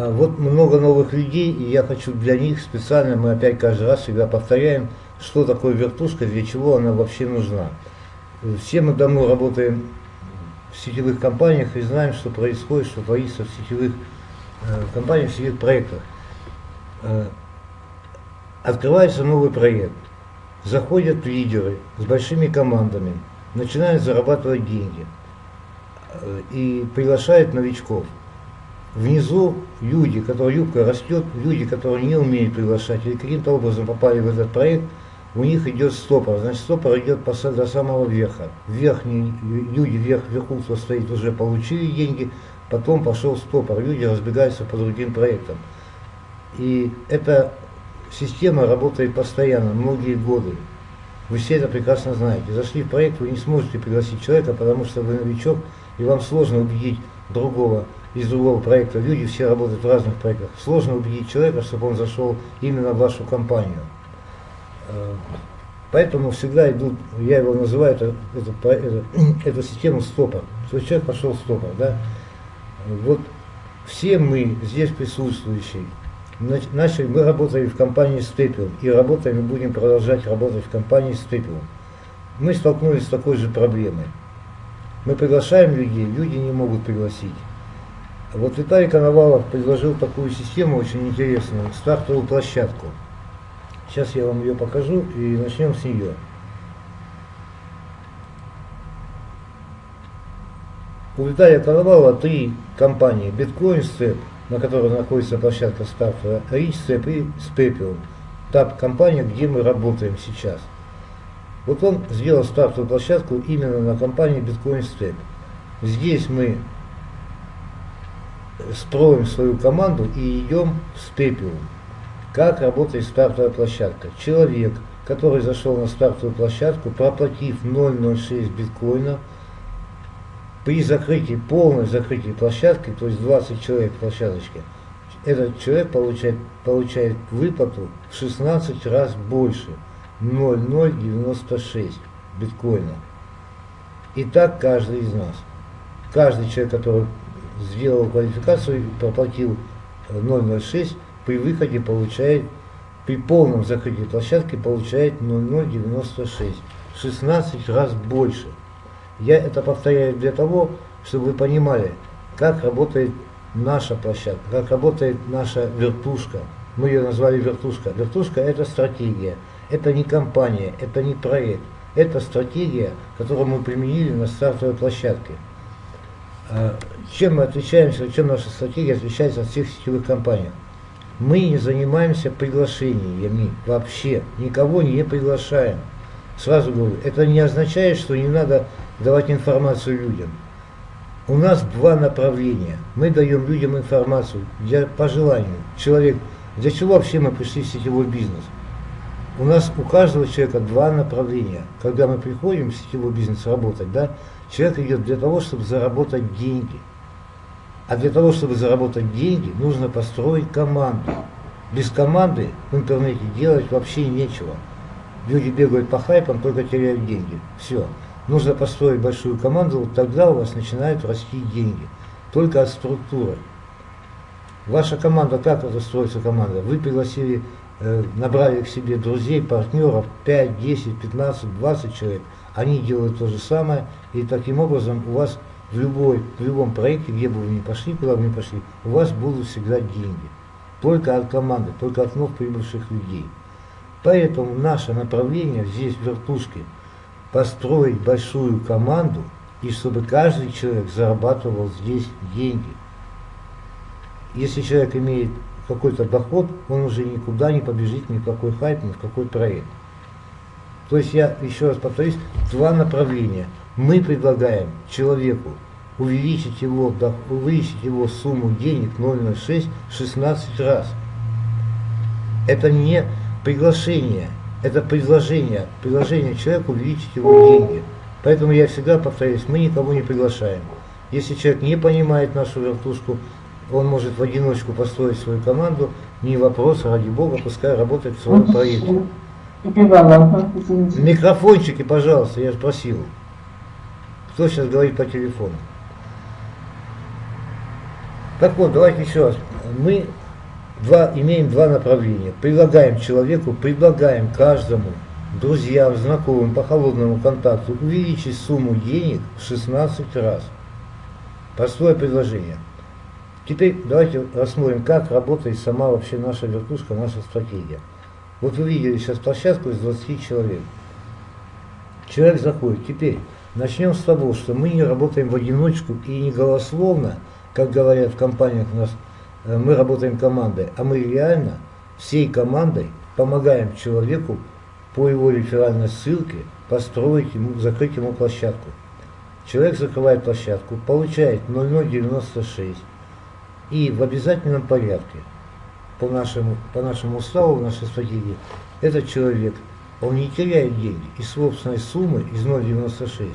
А вот много новых людей, и я хочу для них специально, мы опять каждый раз всегда повторяем, что такое вертушка, для чего она вообще нужна. Все мы давно работаем в сетевых компаниях и знаем, что происходит, что творится в сетевых э, компаниях, в сетевых проектах. Э, открывается новый проект, заходят лидеры с большими командами, начинают зарабатывать деньги э, и приглашают новичков. Внизу люди, которые юбка растет, люди, которые не умеют приглашать или каким-то образом попали в этот проект, у них идет стопор. Значит, стопор идет до самого верха. Верхние люди, верх, вверху, кто стоит, уже получили деньги, потом пошел стопор. Люди разбегаются по другим проектам. И эта система работает постоянно, многие годы. Вы все это прекрасно знаете. Зашли в проект, вы не сможете пригласить человека, потому что вы новичок, и вам сложно убедить другого из другого проекта. Люди все работают в разных проектах. Сложно убедить человека, чтобы он зашел именно в вашу компанию. Э, поэтому всегда идут, я его называю, это, это, это, эту систему стопор. То человек пошел стопор. Да? Вот все мы здесь присутствующие, начали, мы работали в компании Степел и работаем и будем продолжать работать в компании Степел. Мы столкнулись с такой же проблемой. Мы приглашаем людей, люди не могут пригласить. Вот Виталий Коновалов предложил такую систему очень интересную, стартовую площадку. Сейчас я вам ее покажу и начнем с нее. У Виталия Коновалова три компании. Биткоин, Степ, на которой находится площадка стартовая, Рич, Степ и Степиум. Та компания, где мы работаем сейчас. Вот он сделал стартовую площадку именно на компании Bitcoin Step. Здесь мы строим свою команду и идем в степиум. Как работает стартовая площадка? Человек, который зашел на стартовую площадку, проплатив 0,06 биткоина, при закрытии, полной закрытии площадки, то есть 20 человек в площадочке, этот человек получает, получает выплату в 16 раз больше, 0,096 биткоина. И так каждый из нас. Каждый человек, который сделал квалификацию и проплатил 0,06, при выходе получает, при полном закрытии площадки получает 0,096, 16 раз больше. Я это повторяю для того, чтобы вы понимали, как работает наша площадка, как работает наша вертушка. Мы ее назвали вертушка. Вертушка это стратегия, это не компания, это не проект. Это стратегия, которую мы применили на стартовой площадке. А, чем мы отличаемся, чем наша стратегия отличается от всех сетевых компаний? Мы не занимаемся приглашениями вообще, никого не приглашаем. Сразу говорю, это не означает, что не надо давать информацию людям. У нас два направления. Мы даем людям информацию для, по желанию. Человек, для чего вообще мы пришли в сетевой бизнес? У нас у каждого человека два направления. Когда мы приходим в сетевой бизнес работать, да, Человек идет для того, чтобы заработать деньги. А для того, чтобы заработать деньги, нужно построить команду. Без команды в интернете делать вообще нечего. Люди бегают по хайпам, только теряют деньги. Все. Нужно построить большую команду, вот тогда у вас начинают расти деньги. Только от структуры. Ваша команда, как это строится команда? Вы пригласили, э, набрали к себе друзей, партнеров, 5, 10, 15, 20 человек – они делают то же самое, и таким образом у вас в, любой, в любом проекте, где бы вы ни пошли, куда бы ни пошли, у вас будут всегда деньги. Только от команды, только от вновь прибывших людей. Поэтому наше направление здесь, в вертушке, построить большую команду, и чтобы каждый человек зарабатывал здесь деньги. Если человек имеет какой-то доход, он уже никуда не побежит ни в какой хайп, ни в какой проект. То есть я еще раз повторюсь, два направления. Мы предлагаем человеку увеличить его, увеличить его сумму денег 0,06 16 раз. Это не приглашение, это предложение. Предложение человеку увеличить его деньги. Поэтому я всегда повторюсь, мы никого не приглашаем. Если человек не понимает нашу вертушку, он может в одиночку построить свою команду, не вопрос, ради бога, пускай работает в своем проекте. Микрофончики, пожалуйста, я же просил. Кто сейчас говорит по телефону? Так вот, давайте еще раз. Мы два, имеем два направления. Предлагаем человеку, предлагаем каждому, друзьям, знакомым по холодному контакту увеличить сумму денег в 16 раз. Простое предложение. Теперь давайте рассмотрим, как работает сама вообще наша вертушка, наша стратегия. Вот вы видели сейчас площадку из 20 человек. Человек заходит. Теперь начнем с того, что мы не работаем в одиночку и не голословно, как говорят в компаниях у нас, э, мы работаем командой, а мы реально всей командой помогаем человеку по его реферальной ссылке построить ему, закрыть ему площадку. Человек закрывает площадку, получает 0096 и в обязательном порядке по нашему, по нашему уставу, в нашей стратегии, этот человек, он не теряет деньги из собственной суммы, из 0,96.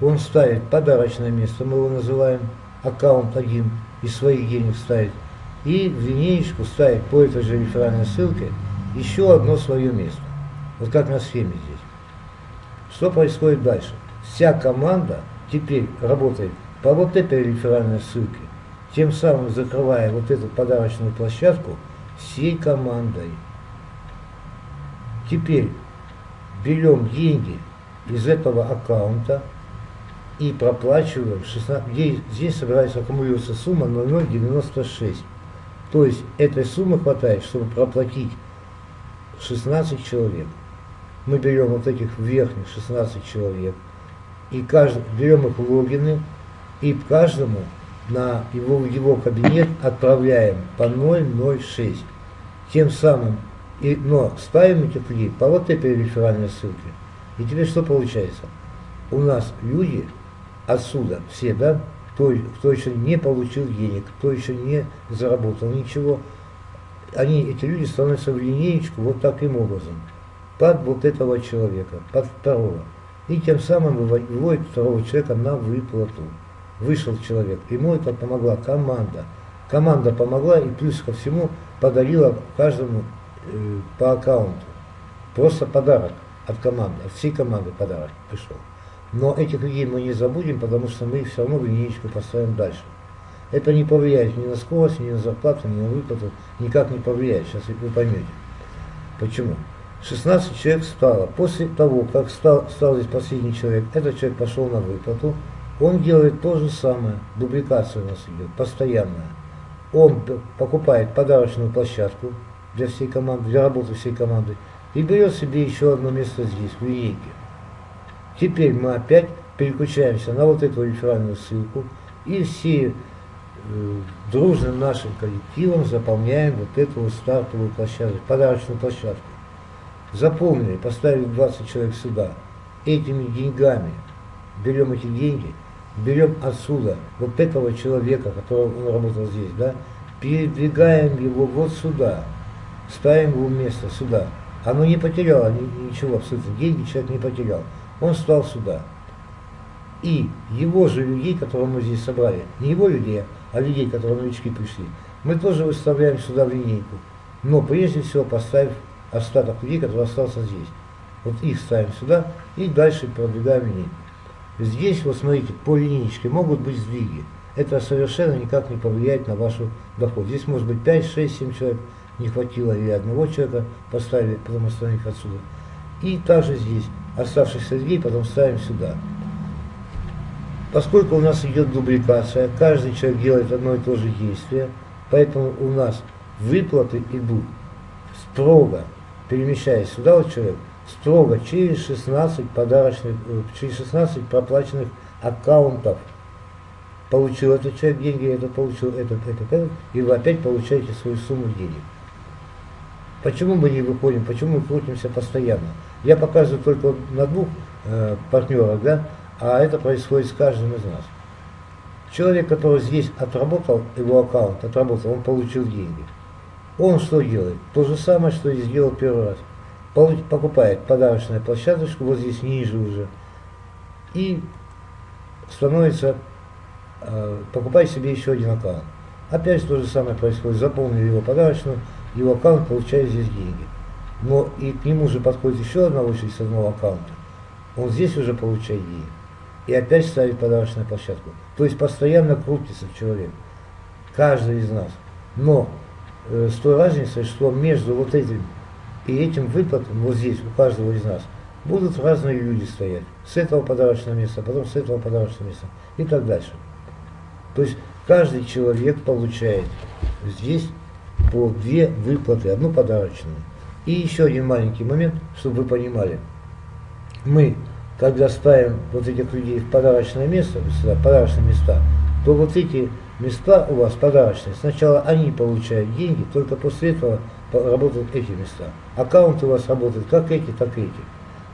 Он ставит подарочное место, мы его называем, аккаунт один, из своих денег ставит. И в линеечку ставит по этой же реферальной ссылке еще одно свое место. Вот как на схеме здесь. Что происходит дальше? Вся команда теперь работает по вот этой реферальной ссылке, тем самым закрывая вот эту подарочную площадку всей командой. Теперь берем деньги из этого аккаунта и проплачиваем 16, здесь, здесь собирается аккумулируется сумма 0,096. То есть этой суммы хватает, чтобы проплатить 16 человек. Мы берем вот этих верхних 16 человек и каждый, берем их логины и каждому на его, его кабинет отправляем по 006. Тем самым, и, но ставим этих людей по вот этой реферальной ссылке. И теперь что получается? У нас люди отсюда, все, да, кто, кто еще не получил денег, кто еще не заработал ничего, они, эти люди становятся в линеечку вот таким образом, под вот этого человека, под второго. И тем самым выводит второго человека на выплату вышел человек, ему это помогла команда. Команда помогла и плюс ко всему подарила каждому э, по аккаунту. Просто подарок от команды, от всей команды подарок пришел. Но этих людей мы не забудем, потому что мы их все равно в линейку поставим дальше. Это не повлияет ни на скорость, ни на зарплату, ни на выплату, никак не повлияет. Сейчас вы поймете. Почему? 16 человек стало. После того, как стал, стал здесь последний человек, этот человек пошел на выплату, он делает то же самое, дубликация у нас идет, постоянная. Он покупает подарочную площадку для всей команды, для работы всей команды, и берет себе еще одно место здесь, в линейке. Теперь мы опять переключаемся на вот эту реферальную ссылку, и все э, дружным нашим коллективом заполняем вот эту вот стартовую площадку, подарочную площадку. Заполнили, поставили 20 человек сюда. Этими деньгами берем эти деньги – берем отсюда вот этого человека, который он работал здесь, да, передвигаем его вот сюда, ставим его место сюда. Оно не потеряло ничего абсолютно, деньги человек не потерял. Он стал сюда. И его же людей, которые мы здесь собрали, не его людей, а людей, которые новички пришли, мы тоже выставляем сюда в линейку. Но прежде всего поставив остаток людей, который остался здесь. Вот их ставим сюда и дальше продвигаем линейку. Здесь, вот смотрите, по линейке могут быть сдвиги. Это совершенно никак не повлияет на вашу доход. Здесь может быть 5, 6, 7 человек, не хватило или одного человека поставили, потом остановить отсюда. И также здесь оставшихся людей потом ставим сюда. Поскольку у нас идет дубликация, каждый человек делает одно и то же действие, поэтому у нас выплаты идут строго, перемещаясь сюда вот человек, строго через 16 подарочных, э, через 16 проплаченных аккаунтов. Получил этот человек деньги, этот получил этот, этот, этот, и вы опять получаете свою сумму денег. Почему мы не выходим, почему мы крутимся постоянно? Я показываю только на двух э, партнерах, да, а это происходит с каждым из нас. Человек, который здесь отработал его аккаунт, отработал, он получил деньги. Он что делает? То же самое, что и сделал первый раз покупает подарочную площадочку, вот здесь ниже уже, и становится, э, покупает себе еще один аккаунт. Опять то же самое происходит, заполнили его подарочную, его аккаунт получает здесь деньги. Но и к нему же подходит еще одна очередь с одного аккаунта. Он здесь уже получает деньги. И опять ставит подарочную площадку. То есть постоянно крутится человек. каждый из нас. Но э, с той разницей, что между вот этим и этим выплатом, вот здесь, у каждого из нас, будут разные люди стоять. С этого подарочного места, потом с этого подарочного места и так дальше. То есть каждый человек получает здесь по две выплаты, одну подарочную. И еще один маленький момент, чтобы вы понимали. Мы, когда ставим вот этих людей в подарочное место, сюда, подарочные места, то вот эти места у вас подарочные, сначала они получают деньги, только после этого работают эти места. Аккаунты у вас работают как эти, так и эти.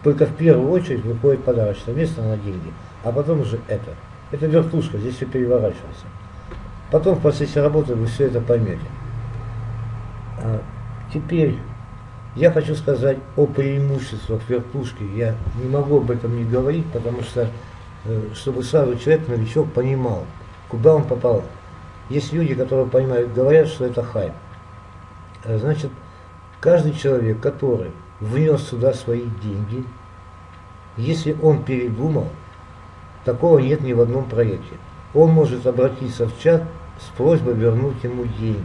Только в первую очередь выходит подарочное место на деньги, а потом уже это. Это вертушка, здесь все переворачивается. Потом в процессе работы вы все это поймете. А теперь я хочу сказать о преимуществах вертушки. Я не могу об этом не говорить, потому что, э, чтобы сразу человек, новичок, понимал, куда он попал. Есть люди, которые понимают, говорят, что это хайп. Э, значит, каждый человек, который внес сюда свои деньги, если он передумал, такого нет ни в одном проекте. Он может обратиться в чат с просьбой вернуть ему деньги.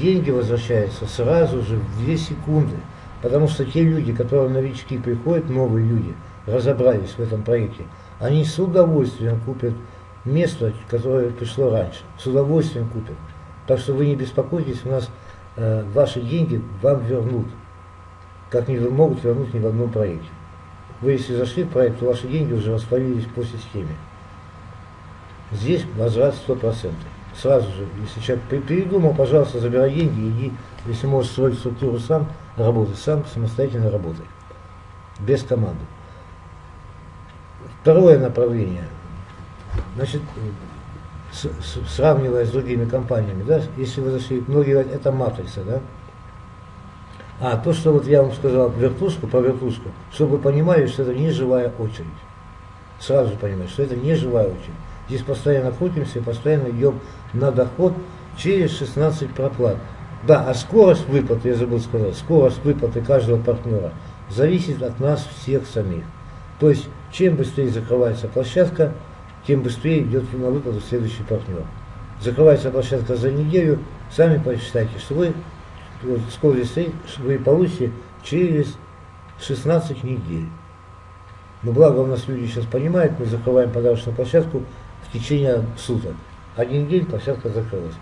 Деньги возвращаются сразу же в 2 секунды, потому что те люди, которые новички приходят, новые люди, разобрались в этом проекте, они с удовольствием купят место, которое пришло раньше, с удовольствием купят. Так что вы не беспокойтесь, у нас ваши деньги вам вернут, как не могут вернуть ни в одном проекте. Вы если зашли в проект, то ваши деньги уже растворились по системе. Здесь возврат 100%. Сразу же, если человек передумал, пожалуйста, забирай деньги, иди, если можешь строить структуру сам, работай сам, самостоятельно работай. Без команды. Второе направление. Значит, с, с, сравнивая с другими компаниями, да, если вы зашли, многие это матрица, да, а то, что вот я вам сказал вертушку по вертушку, чтобы вы понимали, что это не живая очередь. Сразу понимаете, что это не живая очередь. Здесь постоянно крутимся и постоянно идем на доход через 16 проплат. Да, а скорость выплаты, я забыл сказать, скорость выплаты каждого партнера зависит от нас всех самих. То есть, чем быстрее закрывается площадка, тем быстрее идет на выплату следующий партнер. Закрывается площадка за неделю, сами посчитайте, что вы скорость вы получите через 16 недель. Но благо у нас люди сейчас понимают, мы закрываем подарочную площадку в течение суток. Один день площадка закрылась.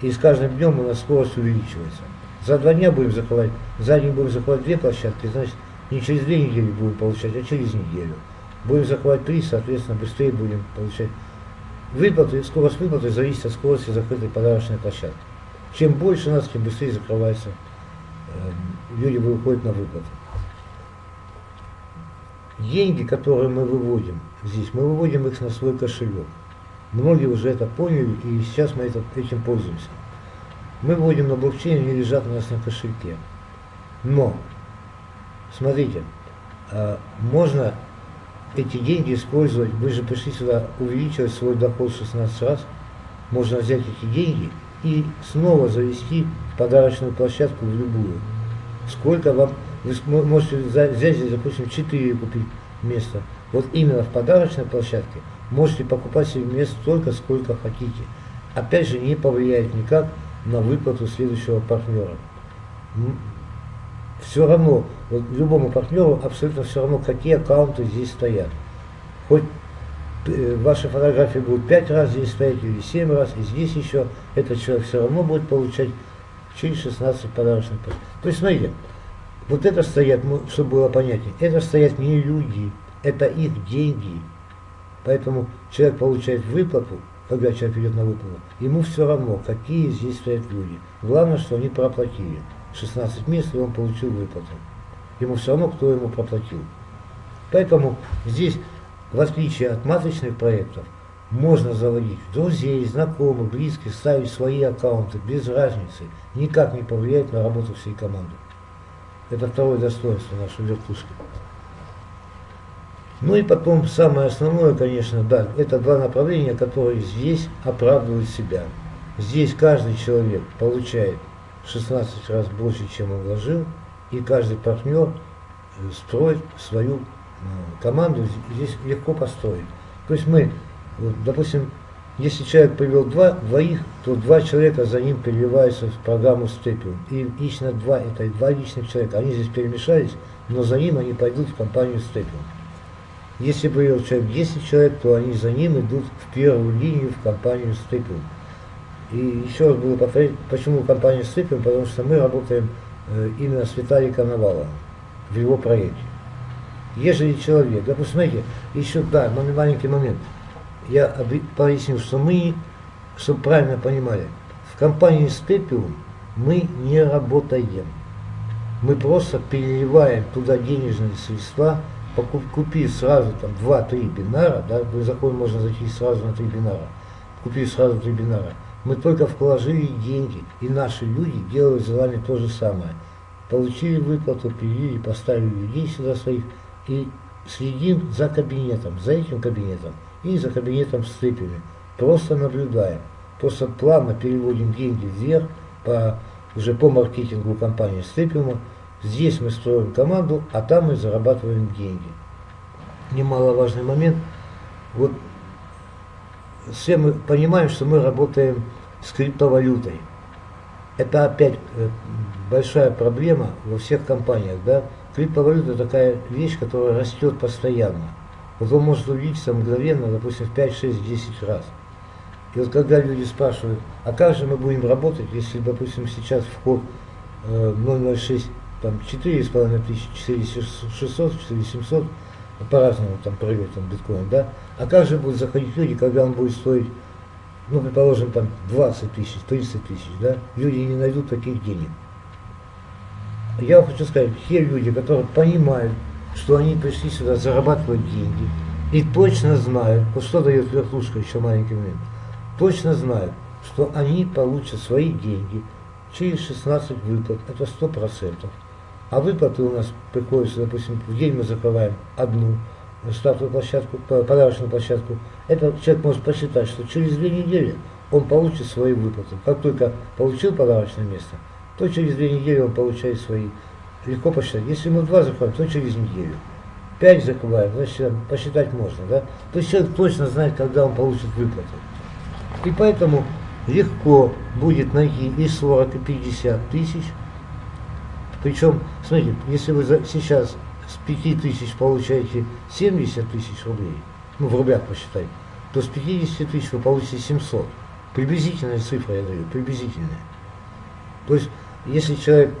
И с каждым днем у нас скорость увеличивается. За два дня будем закрывать, за день будем закрывать две площадки, значит, не через две недели будем получать, а через неделю. Будем закрывать три, соответственно, быстрее будем получать. Выплаты, скорость выплаты зависит от скорости закрытой подарочной площадки. Чем больше нас, тем быстрее закрывается, э, люди выходят на выплаты. Деньги, которые мы выводим здесь, мы выводим их на свой кошелек. Многие уже это поняли, и сейчас мы это, этим пользуемся. Мы выводим на блокчейн, они лежат у нас на кошельке. Но, смотрите, э, можно эти деньги использовать, вы же пришли сюда увеличивать свой доход 16 раз, можно взять эти деньги и снова завести подарочную площадку в любую. Сколько вам, вы можете взять здесь, допустим, 4 купить место. Вот именно в подарочной площадке можете покупать себе место столько, сколько хотите. Опять же, не повлияет никак на выплату следующего партнера. Все равно, вот любому партнеру абсолютно все равно, какие аккаунты здесь стоят. Хоть Э, ваши фотографии будут 5 раз здесь стоять или 7 раз, и здесь еще этот человек все равно будет получать через 16 подарочных пачек. То есть, смотрите, вот это стоят, ну, чтобы было понятнее, это стоят не люди, это их деньги. Поэтому человек получает выплату, когда человек идет на выплату, ему все равно, какие здесь стоят люди. Главное, что они проплатили. 16 мест, и он получил выплату. Ему все равно, кто ему проплатил. Поэтому здесь в отличие от матричных проектов, можно заводить друзей, знакомых, близких, ставить свои аккаунты без разницы, никак не повлияет на работу всей команды. Это второе достоинство нашей вертушки. Ну и потом самое основное, конечно, да, это два направления, которые здесь оправдывают себя. Здесь каждый человек получает 16 раз больше, чем он вложил, и каждый партнер э, строит свою команду здесь легко построить. То есть мы, вот, допустим, Если человек привел два, двоих, то два человека за ним переливаются в программу Степиум. И лично два, это два личных человека, они здесь перемешались, но за ним они пойдут в компанию Степиум. Если привел человек 10 человек, то они за ним идут в первую линию в компанию Степиум. И еще раз буду повторять, почему компания Степиум, потому что мы работаем э, именно с Виталием Коноваловым в его проекте. Ежели человек, допустим, смотрите, еще, да, маленький момент – я пояснил, что мы, чтобы правильно понимали, в компании Степиум мы не работаем. Мы просто переливаем туда денежные средства, купив сразу там 2-3 бинара, да, вы заходим, можно зайти сразу на 3 бинара, купив сразу 3 бинара, мы только вложили деньги, и наши люди делают за вами то же самое. Получили выплату, перевели, поставили людей сюда своих, и следим за кабинетом, за этим кабинетом и за кабинетом с цепями. Просто наблюдаем. Просто плавно переводим деньги вверх по, уже по маркетингу компании Степиума. Здесь мы строим команду, а там мы зарабатываем деньги. Немаловажный момент. Вот все мы понимаем, что мы работаем с криптовалютой. Это опять э, большая проблема во всех компаниях. Да? Криптовалюта такая вещь, которая растет постоянно. Вот он может увеличиться мгновенно, допустим, в 5, 6, 10 раз. И вот когда люди спрашивают, а как же мы будем работать, если, допустим, сейчас вход э, 006, там 4,5 тысяч, 4600, 4700, по-разному там прыгает там биткоин, да? А как же будут заходить люди, когда он будет стоить, ну, предположим, там 20 тысяч, 30 тысяч, да? Люди не найдут таких денег. Я хочу сказать, те люди, которые понимают, что они пришли сюда зарабатывать деньги и точно знают, вот что дает вертушка еще маленький момент, точно знают, что они получат свои деньги через 16 выплат, это 100%. А выплаты у нас приходятся, допустим, в день мы закрываем одну стартовую площадку, подарочную площадку. Это человек может посчитать, что через две недели он получит свои выплаты. Как только получил подарочное место, то через две недели он получает свои легко посчитать. Если мы два закроем, то через неделю. Пять закрываем, значит посчитать можно. Да? То есть человек точно знает, когда он получит выплату. И поэтому легко будет найти и 40, и 50 тысяч. Причем, смотрите, если вы сейчас с 5 тысяч получаете 70 тысяч рублей, ну в рублях посчитайте, то с 50 тысяч вы получите 700. Приблизительная цифра, я даю, приблизительная. То есть, если человек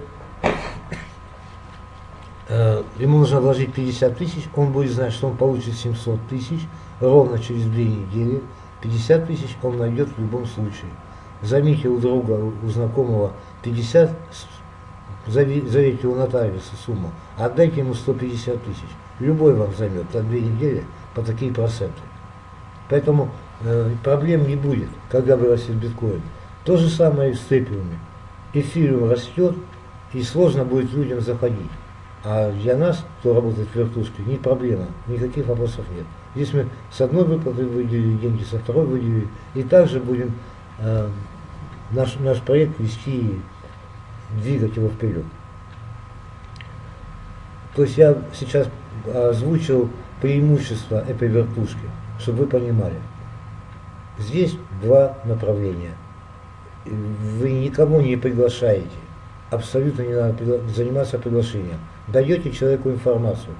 Э, ему нужно вложить 50 тысяч, он будет знать, что он получит 700 тысяч ровно через две недели. 50 тысяч он найдет в любом случае. Займите у друга, у знакомого 50, зовите у нотариуса сумму, отдайте ему 150 тысяч. Любой вам займет за две недели по такие проценты. Поэтому э, проблем не будет, когда вырастет биткоин. То же самое и с цепиуме. Эфириум растет, и сложно будет людям заходить. А для нас, кто работает в вертушке, не проблема, никаких вопросов нет. Здесь мы с одной выплаты выделили деньги, со второй выделили, и также будем э, наш, наш проект вести двигать его вперед. То есть я сейчас озвучил преимущества этой вертушки, чтобы вы понимали. Здесь два направления. Вы никого не приглашаете абсолютно не надо заниматься приглашением. Даете человеку информацию.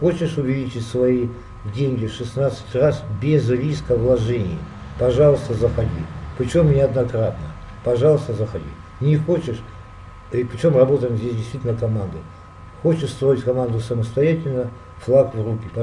Хочешь увеличить свои деньги 16 раз без риска вложений, пожалуйста, заходи. Причем неоднократно. Пожалуйста, заходи. Не хочешь, и причем работаем здесь действительно командой. Хочешь строить команду самостоятельно, флаг в руки. Пожалуйста.